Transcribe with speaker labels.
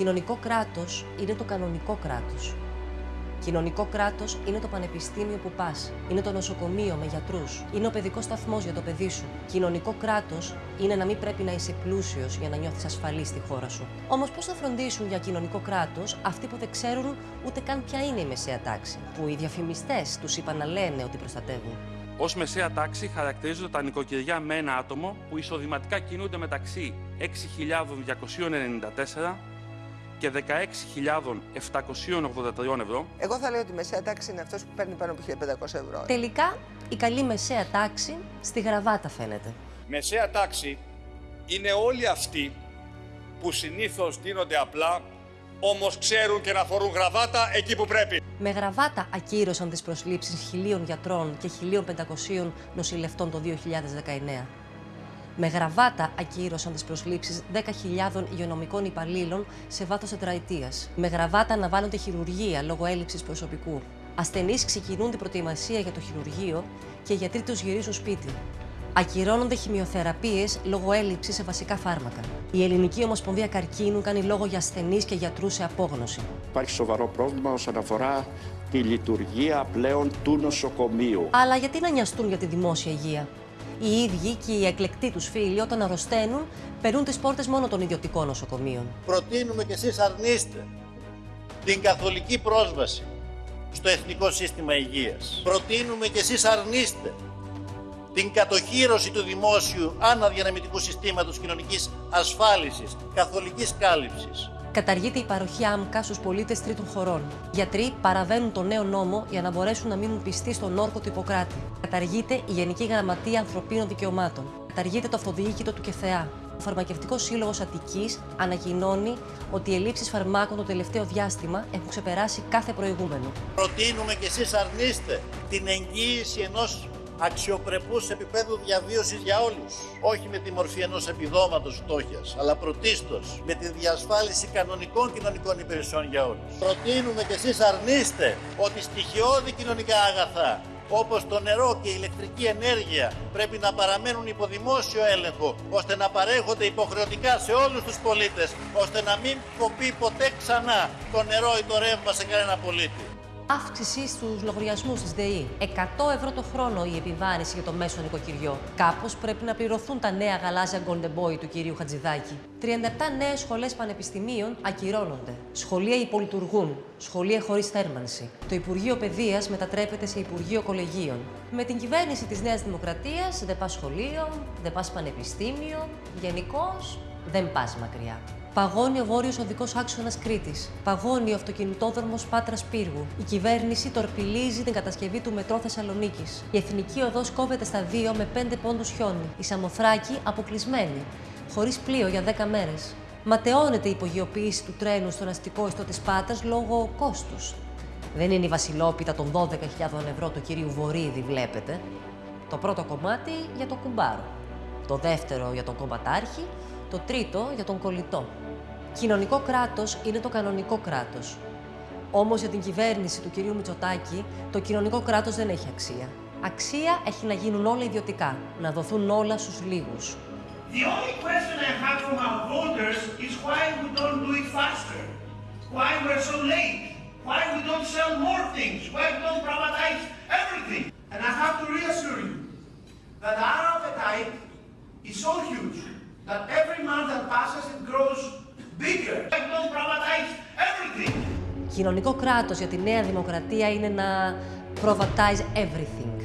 Speaker 1: Κοινωνικό κράτος είναι το κανονικό κράτος. Κοινωνικό κράτος είναι το πανεπιστήμιο που πας. Είναι το νοσοκομείο με γιατρούς. Είναι ο παιδικός σταθμός για το παιδί σου. Κοινωνικό κράτος είναι να μην πρέπει να είσαι πλούσιος για να νιώθεις ασφαλής στη χώρα σου. Όμως, πώς θα φροντίσουν για κοινωνικό κράτος αυτοί που δεν ξέρουν ούτε καν ποια είναι η μεσαία τάξη, που οι διαφημιστές τους είπαν να λένε ότι προστατεύουν;
Speaker 2: Ω μεσαία τάξη χαρακτηρίζονται τα νοικοκυριά με ένα άτομο που εισοδηματικά κινούνται μεταξύ 6.294 και 16.783 ευρώ.
Speaker 3: Εγώ θα λέω ότι η μεσαία τάξη είναι αυτός που παίρνει πάνω από 1.500 ευρώ.
Speaker 1: Τελικά, η καλή μεσαία τάξη στη γραβάτα φαίνεται.
Speaker 4: Μεσαία τάξη είναι όλοι αυτοί που συνήθως δίνονται απλά, όμως ξέρουν και να φορούν γραβάτα εκεί που πρέπει.
Speaker 1: Με γραβάτα ακύρωσαν τις προσλήψεις χιλίων γιατρών και 1.500 νοσηλευτών το 2019. Με γραβάτα ακύρωσαν τις προσλήψεις 10.000 υγειονομικών υπαλλήλων σε βάθος τετραετίας. Με γραβάτα αναβάλλονται χειρουργία λόγω έλλειψης προσωπικού. Ασθενείς ξεκινούν την προετοιμασία για το χειρουργείο και οι γιατροί τους γυρίζουν σπίτι. Ακυρώνονται χημειοθεραπείες λόγω έλλειψης σε βασικά φάρμακα. Η Ελληνική Ομοσπονδία Καρκίνου κάνει λόγο για ασθενείς και γιατρούς σε απόγνωση.
Speaker 5: Υπάρχει σοβαρό πρόβλημα όσον αφορά τη λειτουργία πλέον του νοσοκομείου.
Speaker 1: Αλλά γιατί να νοιαστούν για τη δημόσια υγεία; Οι ίδιοι και οι εκλεκτοί τους φίλοι, όταν αρρωσταίνουν, περνούν τις πόρτες μόνο των ιδιωτικών νοσοκομείων.
Speaker 6: Προτείνουμε και εσείς αρνείστε την καθολική πρόσβαση στο Εθνικό Σύστημα Υγείας. Προτείνουμε και εσείς αρνείστε την κατοχήρωση του δημόσιου αναδιανεμητικού συστήματος κοινωνικής ασφάλισης, καθολικής κάλυψης.
Speaker 1: Καταργείται η παροχή άμκα στους πολίτες τρίτων χωρών. Γιατροί παραβαίνουν τον νέο νόμο για να μπορέσουν να μείνουν πιστοί στον όρκο του Ιπποκράτη. Καταργείται η Γενική Γραμματεία Ανθρωπίνων Δικαιωμάτων. Καταργείται το αυτοδιοίκητο του ΚΕΘΕΑ. Ο Φαρμακευτικός Σύλλογος Αττικής ανακοινώνει ότι οι ελλείψεις φαρμάκων το τελευταίο διάστημα έχουν ξεπεράσει κάθε προηγούμενο.
Speaker 6: Προτείνουμε και εσείς αρνείστε την εγγύηση ενός αξιοπρεπούς επίπεδου διαβίωσης για όλους. Όχι με τη μορφή ενός επιδόματος φτώχειας, αλλά πρωτίστως με τη διασφάλιση κανονικών κοινωνικών υπηρεσιών για όλους. Προτείνουμε και εσείς αρνείστε ότι στοιχειώδη κοινωνικά αγαθά όπως το νερό και η ηλεκτρική ενέργεια πρέπει να παραμένουν υπό δημόσιο έλεγχο ώστε να παρέχονται υποχρεωτικά σε όλους τους πολίτες ώστε να μην κοπεί ποτέ ξανά το νερό ή το ρεύμα σε κανένα πολίτη
Speaker 1: αύξηση στους λογαριασμούς της ΔΕΗ. 100 ευρώ το χρόνο η επιβάρηση για το μέσο νοικοκυριό. Κάπως πρέπει να πληρωθούν τα νέα γαλάζια Golden Boy του κυρίου Χατζηδάκη. 37 νέες σχολές πανεπιστημίων ακυρώνονται. Σχολεία υπολειτουργούν. Σχολεία χωρίς θέρμανση. Το Υπουργείο Παιδείας μετατρέπεται σε Υπουργείο Κολεγίων. Με την κυβέρνηση της Νέας Δημοκρατίας δεν πας σχολείο, δεν πας πανεπιστήμιο. Γενικώς δεν πας μακριά. Παγώνει ο βόρειος οδικός άξονας Κρήτης. Παγώνει ο αυτοκινητόδρομος Πάτρας Πύργου. Η κυβέρνηση τορπιλίζει την κατασκευή του μετρό Θεσσαλονίκης. Η εθνική οδός κόβεται στα δύο με πέντε πόντους χιόνι. Η Σαμοθράκη αποκλεισμένη. Χωρίς πλοίο για 10 μέρες. Ματαιώνεται η υπογειοποίηση του τρένου στον αστικό ιστό της Πάτρας λόγω κόστους. Δεν είναι η βασιλόπιτα των 12.000 ευρώ του κυρίου Βορύδη, βλέπετε. Το πρώτο κομμάτι για το κουμπάρο. Το δεύτερο για τον κομματάρχη το τρίτο για τον κολλητό. Κοινωνικό κράτος είναι το κανονικό κράτος. Όμως για την κυβέρνηση του κυρίου Μητσοτάκη, το κοινωνικό κράτος δεν έχει αξία. Αξία έχει να γίνουν όλα ιδιωτικά, να δοθούν όλα στους λίγους.
Speaker 7: The only question I have from our voters is why we don't do it faster. Why we're so late. Why we don't sell more things. Why we don't privatize everything. And I have to reassure you that our appetite is so huge
Speaker 1: Κοινωνικό κράτος για τη Νέα Δημοκρατία είναι να προβληματίζει everything.